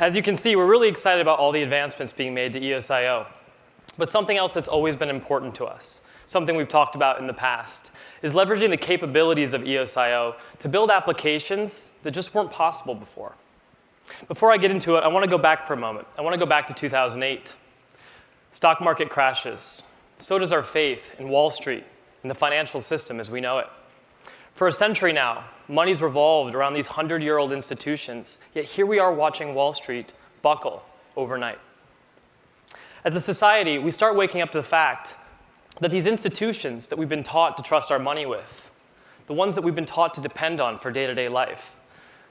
As you can see, we're really excited about all the advancements being made to EOSIO. But something else that's always been important to us, something we've talked about in the past, is leveraging the capabilities of EOSIO to build applications that just weren't possible before. Before I get into it, I want to go back for a moment. I want to go back to 2008. Stock market crashes. So does our faith in Wall Street and the financial system as we know it. For a century now, money's revolved around these 100-year-old institutions, yet here we are watching Wall Street buckle overnight. As a society, we start waking up to the fact that these institutions that we've been taught to trust our money with, the ones that we've been taught to depend on for day-to-day -day life,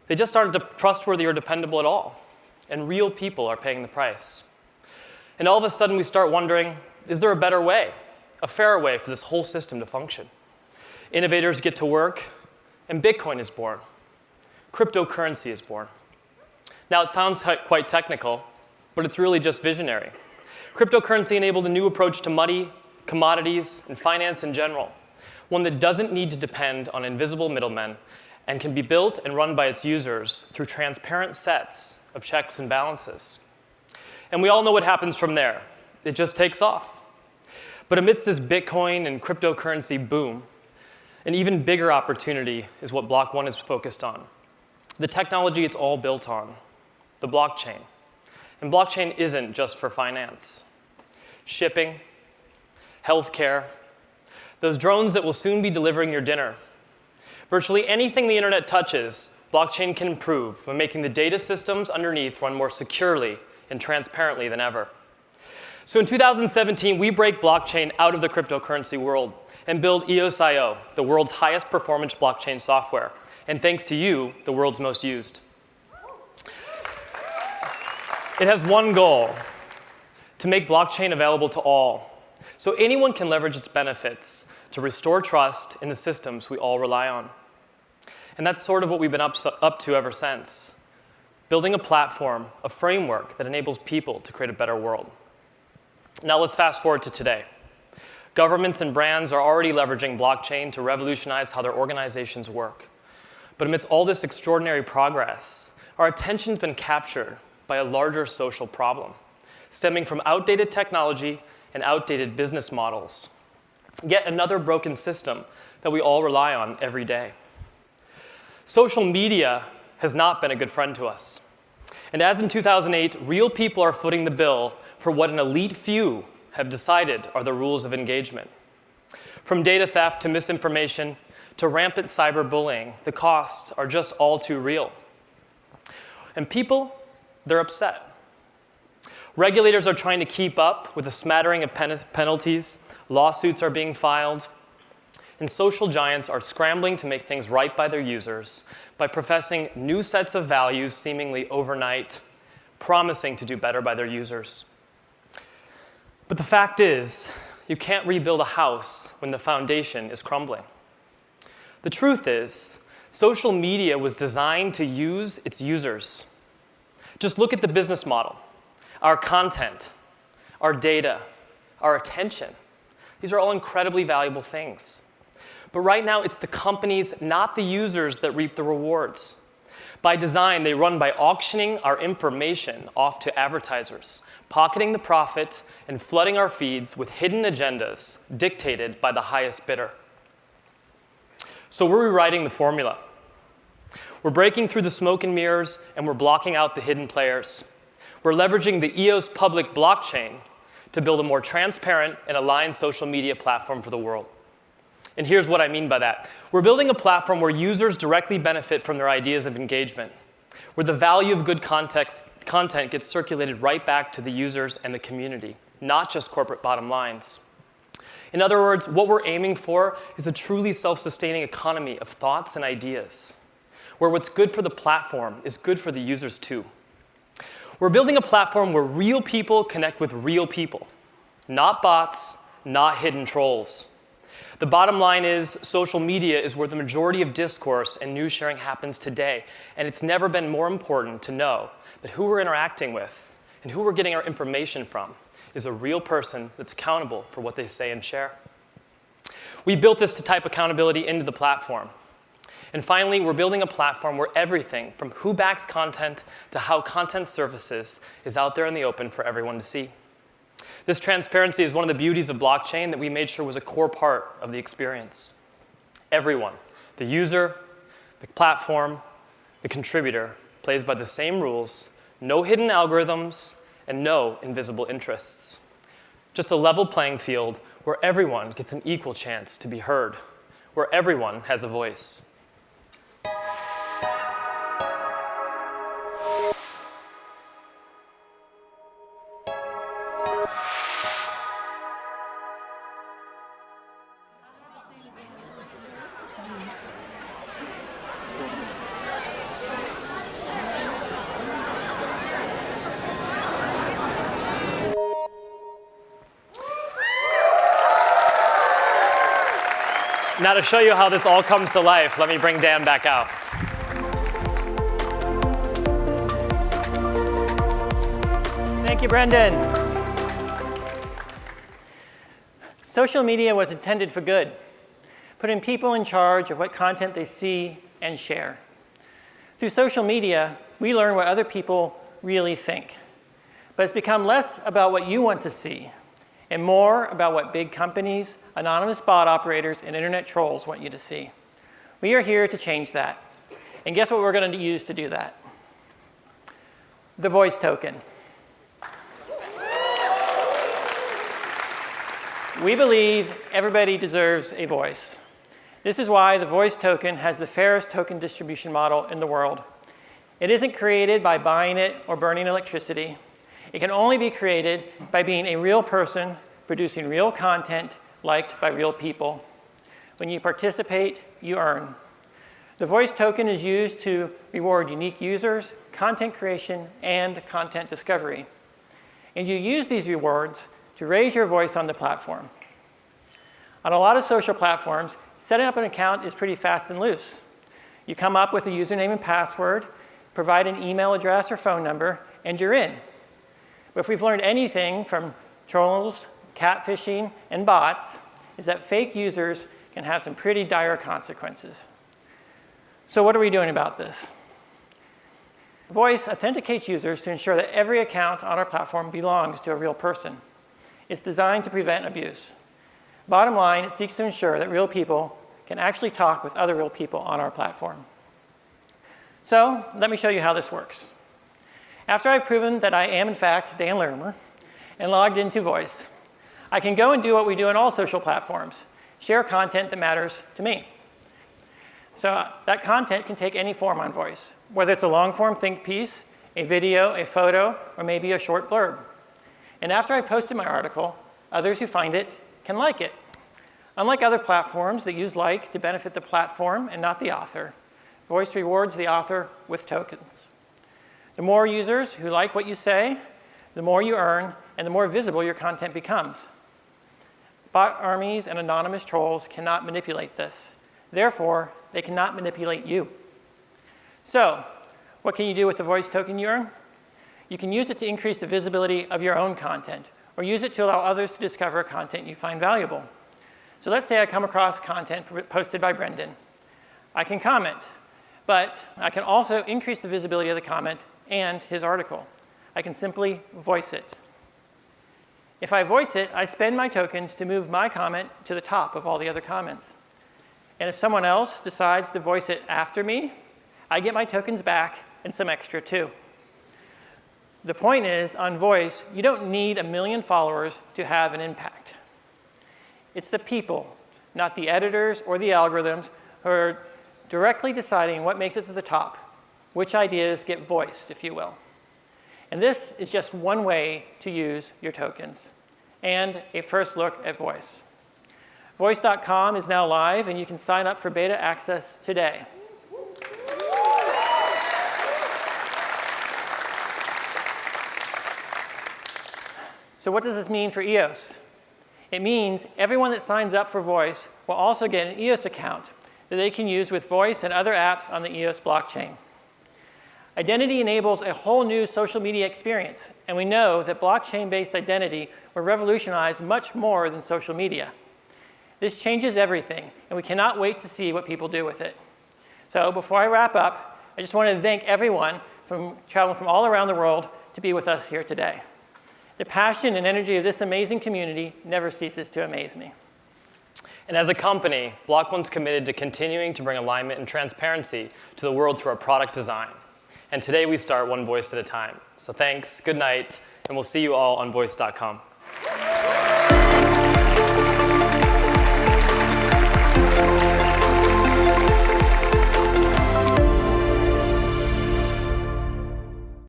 they just aren't trustworthy or dependable at all. And real people are paying the price. And all of a sudden, we start wondering, is there a better way, a fairer way for this whole system to function? Innovators get to work, and Bitcoin is born. Cryptocurrency is born. Now, it sounds quite technical, but it's really just visionary. Cryptocurrency enabled a new approach to money, commodities, and finance in general, one that doesn't need to depend on invisible middlemen and can be built and run by its users through transparent sets of checks and balances. And we all know what happens from there. It just takes off. But amidst this Bitcoin and cryptocurrency boom, an even bigger opportunity is what Block One is focused on. The technology it's all built on, the blockchain. And blockchain isn't just for finance. Shipping, healthcare, those drones that will soon be delivering your dinner. Virtually anything the internet touches, blockchain can improve by making the data systems underneath run more securely and transparently than ever. So in 2017, we break blockchain out of the cryptocurrency world and build EOSIO, the world's highest performance blockchain software, and thanks to you, the world's most used. It has one goal, to make blockchain available to all, so anyone can leverage its benefits to restore trust in the systems we all rely on. And that's sort of what we've been up, up to ever since, building a platform, a framework that enables people to create a better world. Now let's fast forward to today. Governments and brands are already leveraging blockchain to revolutionize how their organizations work. But amidst all this extraordinary progress, our attention's been captured by a larger social problem, stemming from outdated technology and outdated business models. Yet another broken system that we all rely on every day. Social media has not been a good friend to us. And as in 2008, real people are footing the bill for what an elite few have decided are the rules of engagement. From data theft to misinformation to rampant cyberbullying, the costs are just all too real. And people, they're upset. Regulators are trying to keep up with a smattering of pen penalties, lawsuits are being filed, and social giants are scrambling to make things right by their users by professing new sets of values seemingly overnight, promising to do better by their users. But the fact is, you can't rebuild a house when the foundation is crumbling. The truth is, social media was designed to use its users. Just look at the business model, our content, our data, our attention. These are all incredibly valuable things. But right now, it's the companies, not the users, that reap the rewards. By design, they run by auctioning our information off to advertisers, pocketing the profit and flooding our feeds with hidden agendas dictated by the highest bidder. So we're rewriting the formula. We're breaking through the smoke and mirrors, and we're blocking out the hidden players. We're leveraging the EOS public blockchain to build a more transparent and aligned social media platform for the world. And here's what I mean by that. We're building a platform where users directly benefit from their ideas of engagement, where the value of good context, content gets circulated right back to the users and the community, not just corporate bottom lines. In other words, what we're aiming for is a truly self-sustaining economy of thoughts and ideas, where what's good for the platform is good for the users too. We're building a platform where real people connect with real people, not bots, not hidden trolls. The bottom line is social media is where the majority of discourse and news sharing happens today, and it's never been more important to know that who we're interacting with and who we're getting our information from is a real person that's accountable for what they say and share. We built this to type accountability into the platform. And finally, we're building a platform where everything from who backs content to how content surfaces is out there in the open for everyone to see. This transparency is one of the beauties of blockchain that we made sure was a core part of the experience. Everyone, the user, the platform, the contributor, plays by the same rules, no hidden algorithms, and no invisible interests. Just a level playing field where everyone gets an equal chance to be heard, where everyone has a voice. Now to show you how this all comes to life, let me bring Dan back out. Thank you, Brendan. Social media was intended for good, putting people in charge of what content they see and share. Through social media, we learn what other people really think. But it's become less about what you want to see and more about what big companies, anonymous bot operators, and internet trolls want you to see. We are here to change that. And guess what we're going to use to do that? The voice token. We believe everybody deserves a voice. This is why the voice token has the fairest token distribution model in the world. It isn't created by buying it or burning electricity. It can only be created by being a real person producing real content liked by real people. When you participate, you earn. The voice token is used to reward unique users, content creation, and content discovery. And you use these rewards to raise your voice on the platform. On a lot of social platforms, setting up an account is pretty fast and loose. You come up with a username and password, provide an email address or phone number, and you're in. If we've learned anything from trolls, catfishing, and bots, is that fake users can have some pretty dire consequences. So what are we doing about this? Voice authenticates users to ensure that every account on our platform belongs to a real person. It's designed to prevent abuse. Bottom line, it seeks to ensure that real people can actually talk with other real people on our platform. So let me show you how this works. After I've proven that I am, in fact, Dan Larimer and logged into Voice, I can go and do what we do on all social platforms, share content that matters to me. So uh, that content can take any form on Voice, whether it's a long-form think piece, a video, a photo, or maybe a short blurb. And after I posted my article, others who find it can like it. Unlike other platforms that use like to benefit the platform and not the author, Voice rewards the author with tokens. The more users who like what you say, the more you earn, and the more visible your content becomes. Bot armies and anonymous trolls cannot manipulate this. Therefore, they cannot manipulate you. So, what can you do with the voice token you earn? You can use it to increase the visibility of your own content, or use it to allow others to discover content you find valuable. So let's say I come across content posted by Brendan. I can comment, but I can also increase the visibility of the comment and his article. I can simply voice it. If I voice it, I spend my tokens to move my comment to the top of all the other comments. And if someone else decides to voice it after me, I get my tokens back and some extra too. The point is, on voice, you don't need a million followers to have an impact. It's the people, not the editors or the algorithms, who are directly deciding what makes it to the top, which ideas get voiced, if you will. And this is just one way to use your tokens and a first look at Voice. Voice.com is now live, and you can sign up for beta access today. So what does this mean for EOS? It means everyone that signs up for Voice will also get an EOS account that they can use with Voice and other apps on the EOS blockchain. Identity enables a whole new social media experience, and we know that blockchain-based identity will revolutionize much more than social media. This changes everything, and we cannot wait to see what people do with it. So before I wrap up, I just want to thank everyone from traveling from all around the world to be with us here today. The passion and energy of this amazing community never ceases to amaze me. And as a company, Block One's committed to continuing to bring alignment and transparency to the world through our product design. And today we start one voice at a time. So thanks, good night, and we'll see you all on voice.com.